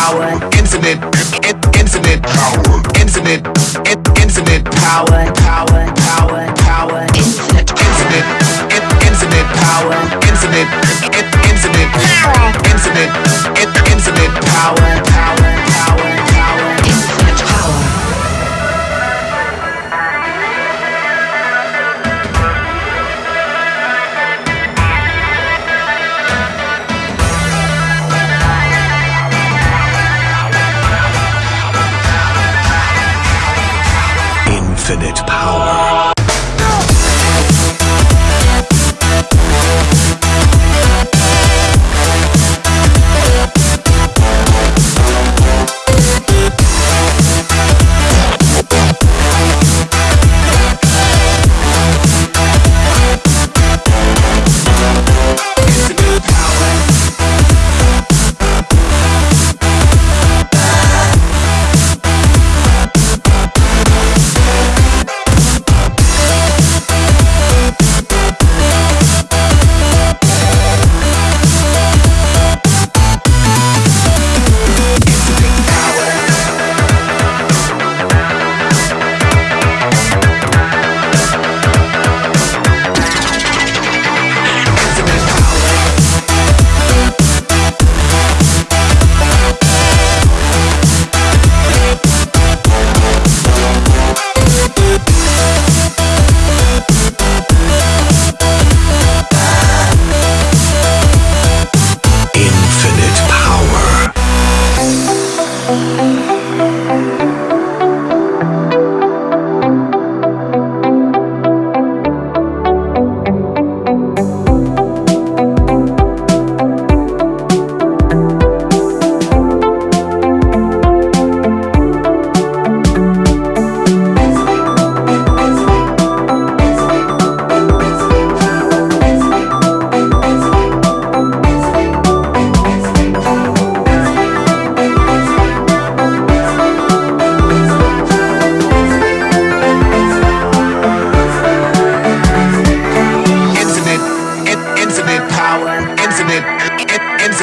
power, infinite, in- infinite power, infinite, in- infinite power, power, power, power, infinite, infinite, in- infinite power, infinite, in- infinite power, infinite, in- infinite power, power,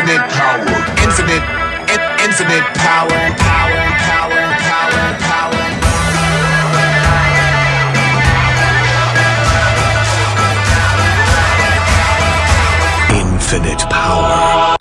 infinite power, infinite, in- infinite power, power, power, power, power. Infinite power.